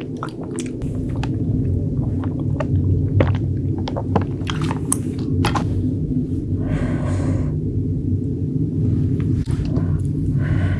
Bye.